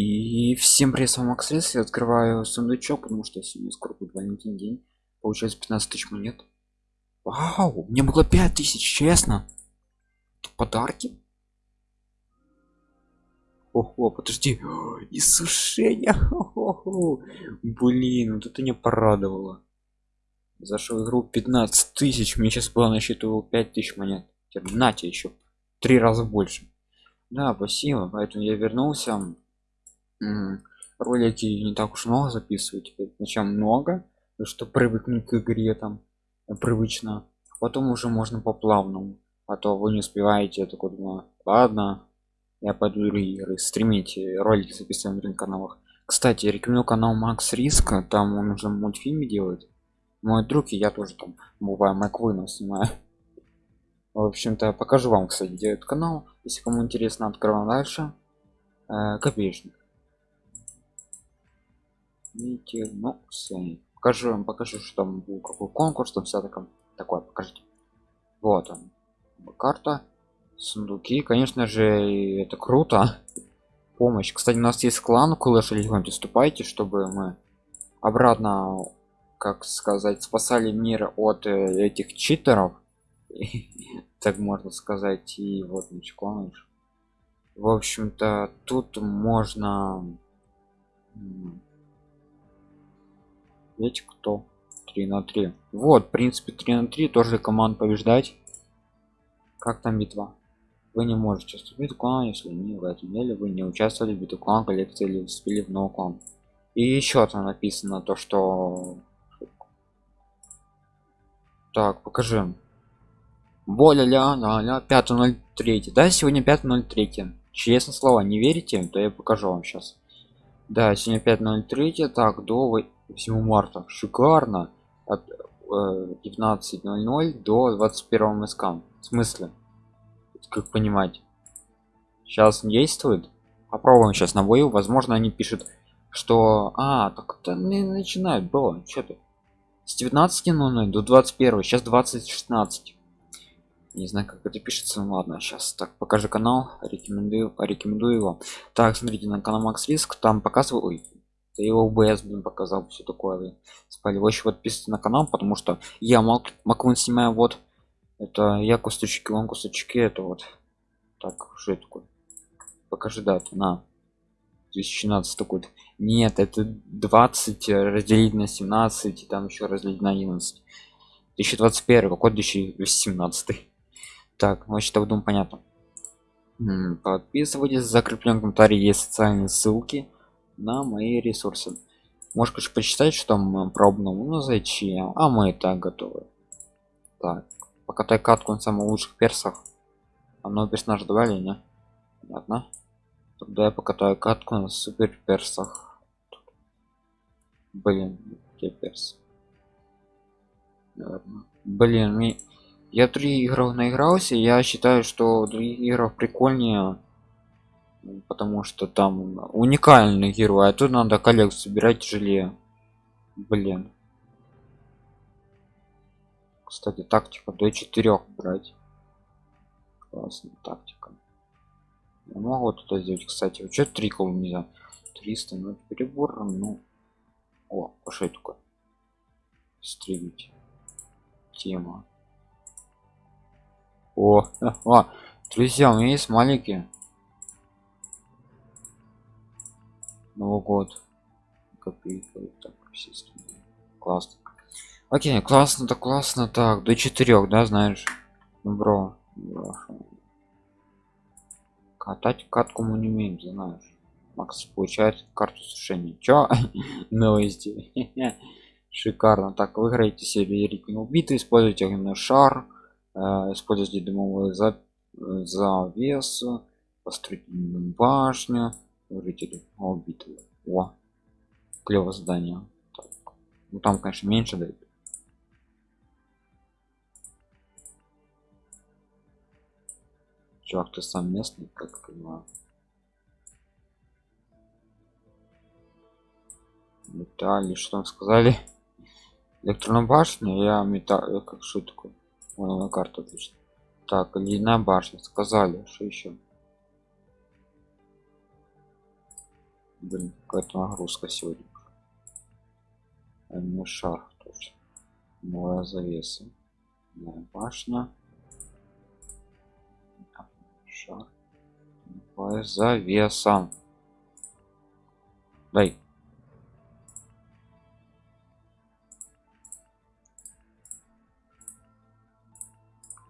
И всем привет, с вами Макс. Я открываю сундучок, потому что сегодня скоро будет валентин день. Получается 15 тысяч монет. Вау, мне было 5 тысяч, честно. Это подарки? Ого, подожди. Иссушение. Блин, вот это не порадовало. Зашел в игру 15 тысяч. Мне сейчас было на счету 5 тысяч монет. Нате еще. Три раза больше. Да, спасибо. Поэтому я вернулся ролики не так уж много записывать зачем много что привыкнуть к игре там э, привычно потом уже можно по плавному а то вы не успеваете такой думаю ладно я пойду игры стримите ролики записываем на каналах кстати я рекомендую канал макс риска там он уже мультфильмы делает. Мой друг и я тоже там бываю маквына снимаю. В общем-то покажу вам кстати делает канал. Если кому интересно открываем дальше. Э, копеечник ну все покажу вам покажу что там был какой конкурс там вся такое такое покажите. Вот он. Карта сундуки конечно же это круто. Помощь. Кстати у нас есть клан кулэш легионте вступайте чтобы мы обратно как сказать спасали мир от э, этих читеров. Так можно сказать и вот начало в общем-то тут можно ведь кто? 3 на 3 вот в принципе 3 на 3 тоже команд побеждать. Как там битва? Вы не можете вступить в клан если не в этом деле вы не участвовали в битве клан коллекции или вступили в новый клан. И еще там написано то что так покажи. Боля ля ля ля 503 да сегодня 503 честно слово не верите то я покажу вам сейчас да сегодня 503 так до 8 марта шикарно. От э, 19.00 до 21 мск в смысле? Как понимать? Сейчас действует? Попробуем сейчас на бою. Возможно они пишут что а так это не начинают было. Что ты? С 19.00 до 21 сейчас 2016 не знаю как это пишется ну ладно сейчас так покажи канал. Рекомендую рекомендую его. Так смотрите на канал макс риск. Там показываю да его убс блин показал все такое спали вы еще подписывайтесь на канал потому что я мак маквин снимаю вот. Это я кусточки он кусточки это вот. Так что это такое? Покажи дату на. 2017 такой нет это 20 разделить на 17 и там еще разделить на 11 2021 какой 2017 так значит так думаю понятно. Подписывайтесь закреплен комментарий есть социальные ссылки на мои ресурсы. Можешь конечно почитать что там пробному ну зачем а мы и так готовы. Так покатай катку на самых лучших персах. А много персонажа добавили не? Понятно. Тогда я покатаю катку на супер персах. Блин где перс блин мне я три игры наигрался я считаю что других играх прикольнее потому что там уникальный герой а тут надо коллекцию собирать тяжелее. Блин. Кстати тактика до четырех брать. Классная тактика. Я могу это сделать кстати. Вот что три нельзя? 300 ну перебор ну. О пошли такой стрелить тема. О, о друзья у меня есть маленькие Новый год. Копейка. Так, классно. Окей, классно, так классно. Так, до четырех, да, знаешь? Ну, бро. Катать катку мы не умеем, знаешь. Макс получает карту сушения. Чё? Новости. Шикарно. Так, выиграете себе ритм убитый, используйте огненный шар, э, используйте дымовую за завесу, построить башню жители убитые о клево здание. Ну там конечно меньше дают. Чувак ты сам местный как понимаю? Металли что там сказали? Электронная башня я металл как что такое? Вон на карту отлично так ледяная башня сказали что еще блин какая-то нагрузка сегодня. А не шар точно новая завеса. Новая башня. Шар. Новая завеса. Дай.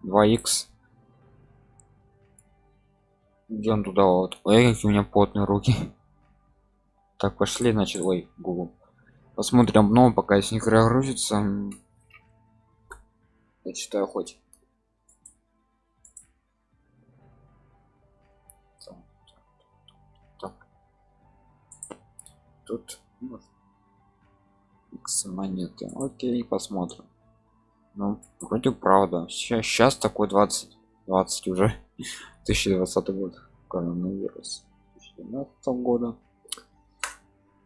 2х идем туда вот. Ой какие у меня потные руки так пошли значит ой google посмотрим. Но пока с них грузится я читаю хоть. Тут x монеты. Окей посмотрим. Ну вроде правда. Сейчас сейчас такой 20 20 уже. 2020 год. Коронавирус. 2019 года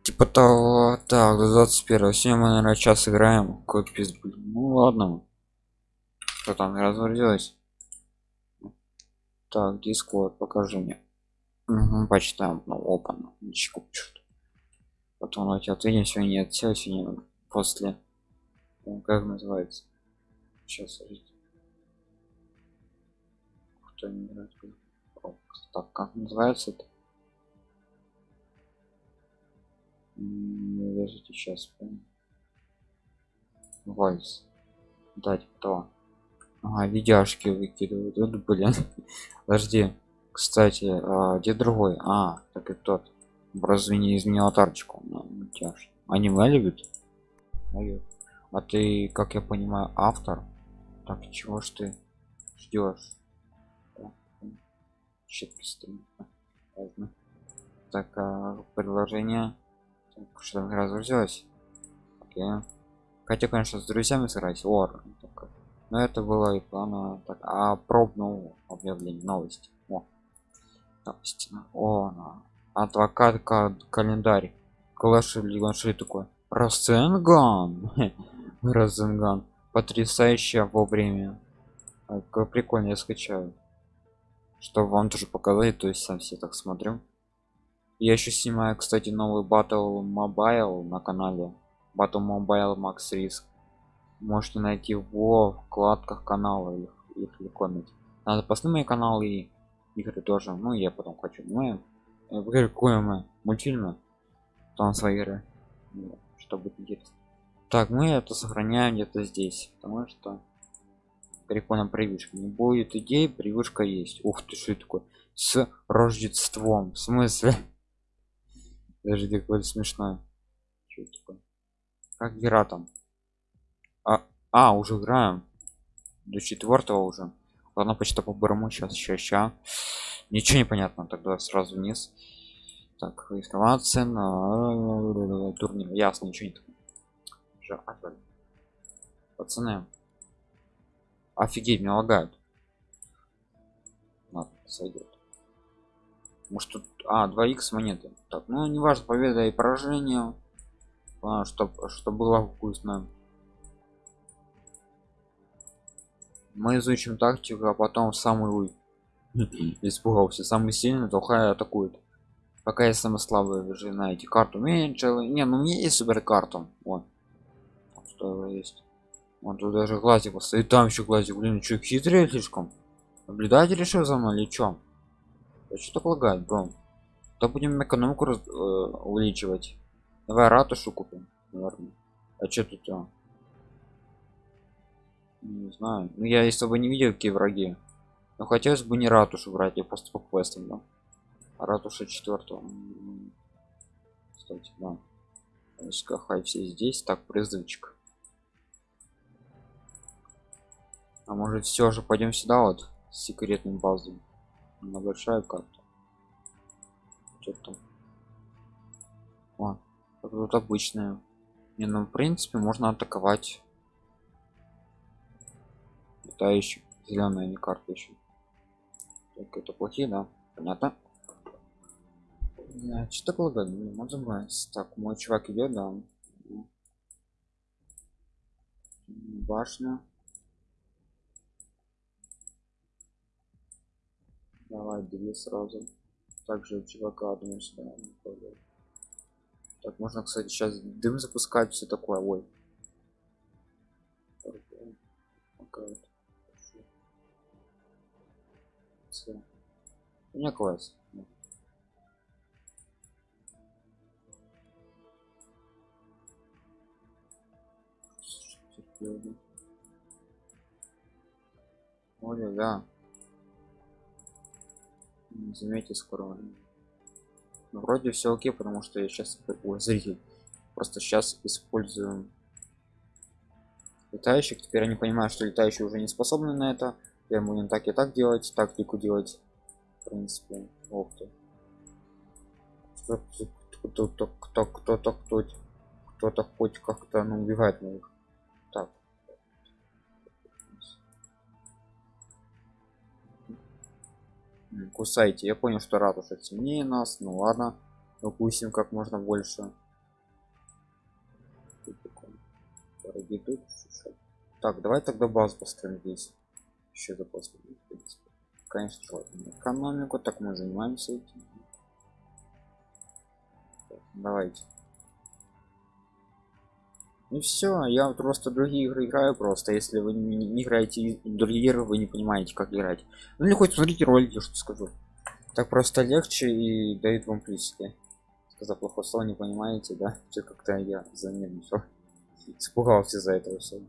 типа того так до 21 сегодня мы наверное час играем. Какой пиз ну ладно. Что там разворилось так дискорд покажи мне. Угу, почитаем. Ну опа ничего пишут потом давайте ответим. Сегодня нет сегодня после. Как называется? Сейчас кто не играет? Так как называется это подождите сейчас вальс. Дать кто ага, видяшки выкидывают. Вот блин. Подожди. Кстати а, где другой? А так и тот. Разве не изменил тарчку ну, аниме любит? А ты как я понимаю автор? Так чего ж ты ждешь так а, предложение что разгрузилось хотя конечно с друзьями сыграть ор но это было и плана так. А пробнул объявление новости. О. Новости. О адвокат календарь. Клэш или такой. Расценган Розенган потрясающая во время как прикольно я скачаю. Чтобы вам тоже показать то есть сам все так смотрю я еще снимаю кстати новый батл мобайл на канале. Батл мобайл макс риск можете найти во вкладках канала их, их легко найти надо посмотреть мои каналы и игры тоже. Ну я потом хочу. Мы мы? Мультфильмы? Там свои игры. Чтобы интересно. Так мы это сохраняем где-то здесь потому что прикольно привычка. Не будет идей привычка есть. Ух ты что такое? С рождеством. В смысле даже такое смешное что такое? Как игра там? А, а уже играем. До четвертого уже. Ладно почти по барому сейчас еще ща ничего не понятно. Тогда сразу вниз. Так информация на турнир ясно ничего не такое пацаны. Офигеть меня лагают ладно сойдет может тут а 2 х монеты. Так ну не важно победа и поражение. А, чтобы что было вкусно. Мы изучим тактику а потом самый испугался самый сильный то атакует. Пока я самый слабый же знаете карту меньше не ну мне есть супер карту вот что есть. Он тут даже глазик стоит там еще глазик. Блин что хитрее слишком? Наблюдатель решил за мной или чем что так лагает бро. То будем экономику раз, э, увеличивать. Давай ратушу купим наверное а что тут а? не знаю. Ну я если бы не видел какие враги. Но хотелось бы не ратушу брать я просто по квестам да. А ратуша четвертого кстати да. Хай все здесь. Так призывчик. А может все же пойдем сюда вот с секретным базой на большая карта. Что-то тут обычная. Не ну в принципе можно атаковать. Это еще зеленая не карта еще так это плохие да понятно. Да, что такое не можем так мой чувак идет да. Башня давай две сразу также чувака думаю сюда Так, можно, кстати, сейчас дым запускать, все такое. Ой. У меня класс. Оля, да. Заметьте скоро. Ну, вроде все окей, потому что я сейчас Ой, зритель. Просто сейчас использую летающих. Теперь они понимают, что летающие уже не способны на это. Я будем так и так делать, тактику делать. В принципе, ох ты. Кто-то, кто-то, кто-то, кто-то хоть как-то, ну, убивает моих. Кусайте. Я понял, что ратуша сильнее нас. Ну ладно. Укусим как можно больше. Так, давай тогда базу построим здесь. Еще запас. Конечно, экономику, так мы занимаемся этим. Давайте. И все, я просто другие игры играю просто. Если вы не, не играете другие игры, вы не понимаете, как играть. Ну или хоть смотрите ролики, что скажу. Так просто легче и дают вам плюсики. Сказал плохое слово, не понимаете, да? Все как-то я занервничал. Испугался за этого все.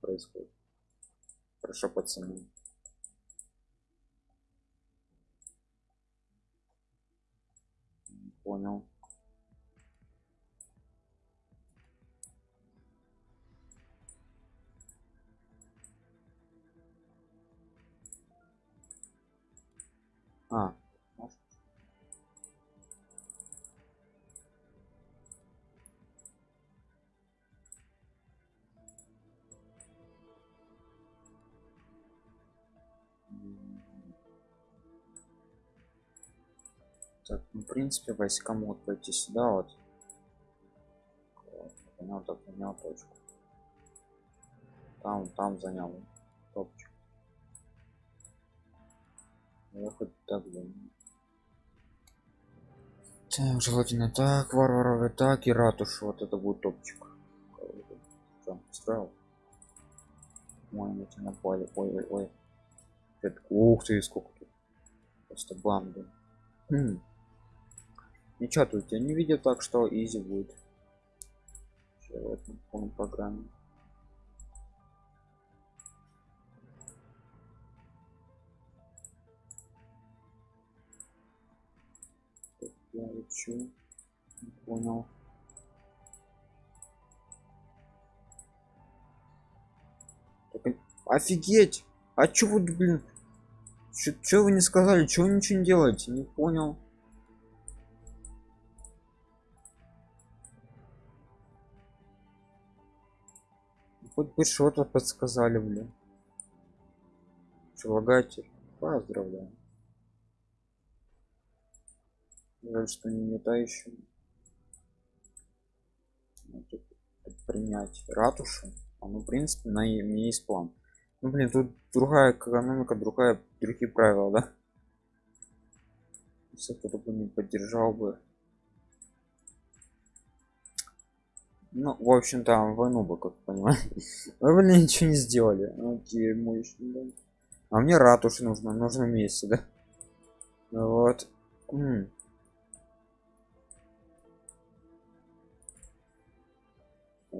Происходит. Хорошо, пацаны. Понял. А. Так, ну, в принципе, войска могут пойти сюда вот. Понял, так, понял точку. Там, там занял топчик. Так бы. Так, желательно так, варваровый так и ратуш. Вот это будет топчик. Там строил. Ой, тебя напали. Ой, ой, ой. Это, ух ты, сколько тут. Просто банды. Хм. Ничего тут я не видел так, что изи будет. Сейчас в этом программе. Учу не понял. Офигеть! А чё вы блин? Чё, вы не сказали? Чего ничего не делаете? Не понял. Хоть бы что-то подсказали блин. Прилагатель. Поздравляю Жаль, что не летающим. принять ратушу. А ну, в принципе, на мне есть план. Ну, блин, тут другая экономика, другая, другие правила, да? Если кто-то бы не поддержал бы. Ну, в общем-то, войну бы, как понимаете. Вы, блин, ничего не сделали. Окей, мощно, да. А мне ратуши нужно, нужно месяц, да? Вот.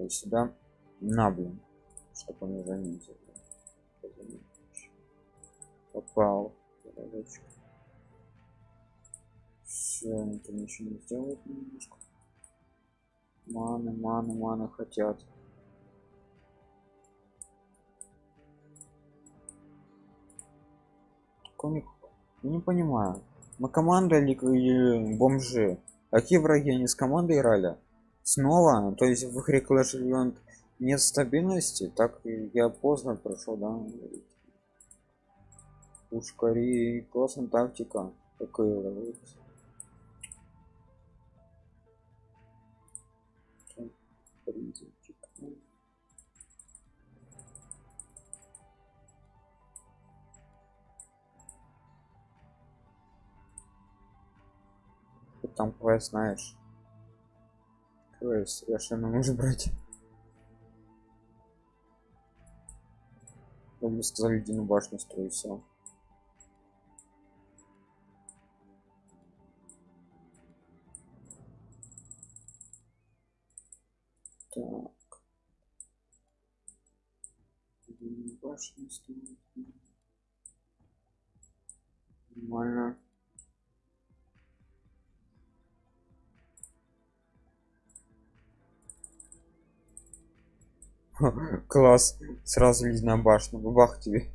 И сюда на блин чтобы он заметил попал все это ничего не сделает немножко. Маны маны маны хотят. Коник, не понимаю. Мы команда или бомжи? Какие враги? Они с командой играли снова то есть в игре clash Royale нет стабильности так я поздно прошел да. Пушкари классная тактика такая там квест знаешь Я что не может брать. Как бы сказали, Дину башню строю, все. Так. Башню строить. Нормально. Класс. Сразу ледяная башня. Бабах тебе.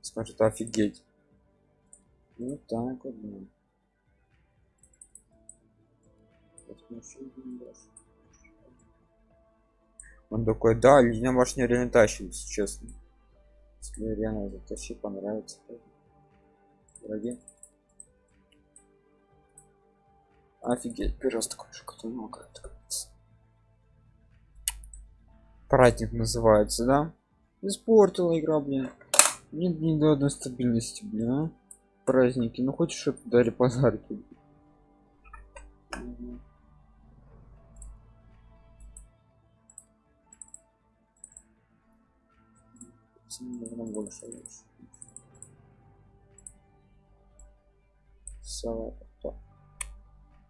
Скажет офигеть. Ну так вот. Он такой, да, ледяная башня реально тащит, если честно. Если реально затащи, понравится. Враги. Офигеть, первый раз праздник называется да? Испортила игра блин. Нет ни до одной стабильности блин а? праздники. Ну хочешь чтобы дали подарки? Больше салат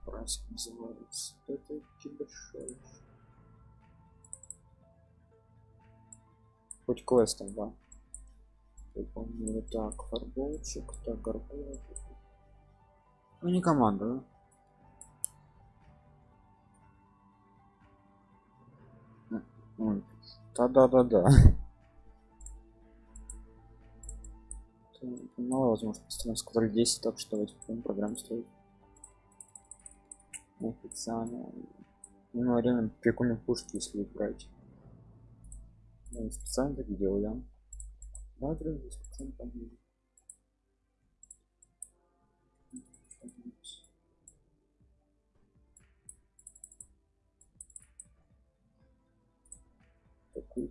праздник называется. Это большой хоть квестом да. Помню так фарболчик так горбол ну не команда да? да да да да мало возможно постоянно сказали 10 так что давайте потом программу строить официально. Ну реально прикольные пушки если брать специально так? Да, друзья, специально так делал. Такую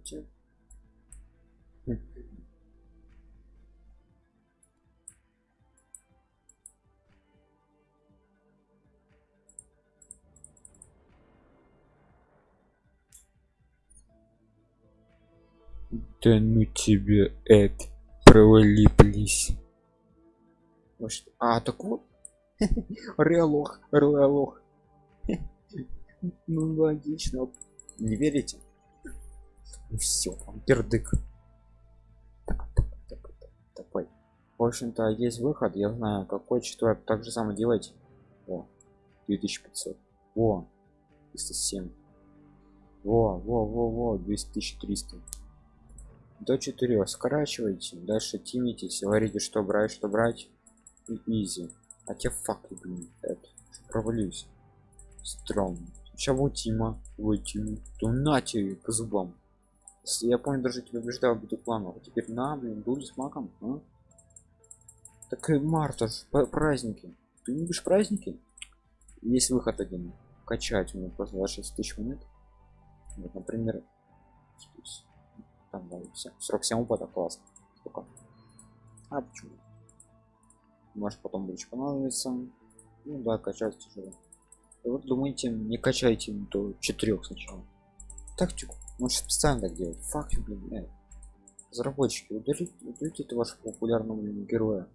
Да ну тебе это провали, плиз. А, так вот. Реалох, реалох. Ну логично. Не верите? Ну все, там пердык. Так, так, так, так, такой. В общем-то, есть выход, я знаю, какой четвертый. Так же самое делать. О, 2500. Во, 307. Во, во, во, во, 2300 до 4 скорачивайте дальше тимитесь говорите что брать что брать и изи. А те факты блин это провалюсь сейчас вот тима вытяну то на тебе по зубам. Я помню даже тебя убеждал будет планов а теперь на блин буду с маком а? так и марта праздники. Ты любишь праздники? Есть выход один. Качать у меня просто 26 тысяч монет. Вот например здесь там да, 47 опыта классно сколько? А почему? Может потом больше понадобится. Ну да качать тяжело. И вот думаете не качайте до 4 сначала. Тактику. Может специально так делать? Факт блин э. разработчики удалите, удалите это вашего популярного героя.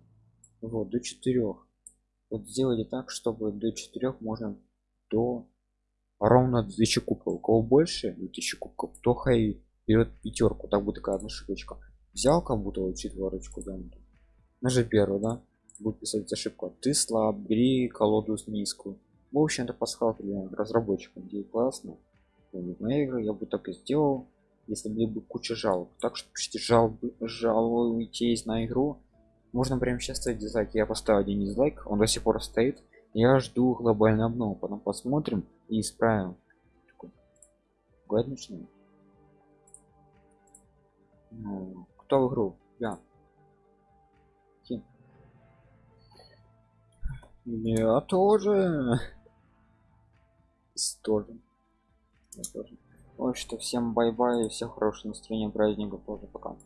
Вот до 4 вот сделайте так чтобы до 4 можно до ровно 2000 кубков. У кого больше 2000 кубков то хай берет пятерку так будет такая одна ошибочка. Взял как будто вот четверочку да нажи первую да будет писать ошибку. Ты слаб бери колоду низкую. В общем это пасхалка для разработчиков где классно. Моя игра я бы так и сделал если были бы куча жалоб. Так что пишите жалобы жалуйтесь на игру. Можно прямо сейчас ставить дизлайк. Я поставил один дизлайк он до сих пор стоит. Я жду глобальный обнову потом посмотрим и исправим. Год начнем ну, кто в игру? Я. Хин. Я тоже. Тоже. Я тоже. В общем-то, всем bye-bye, всех хорошего настроения праздника, тоже пока.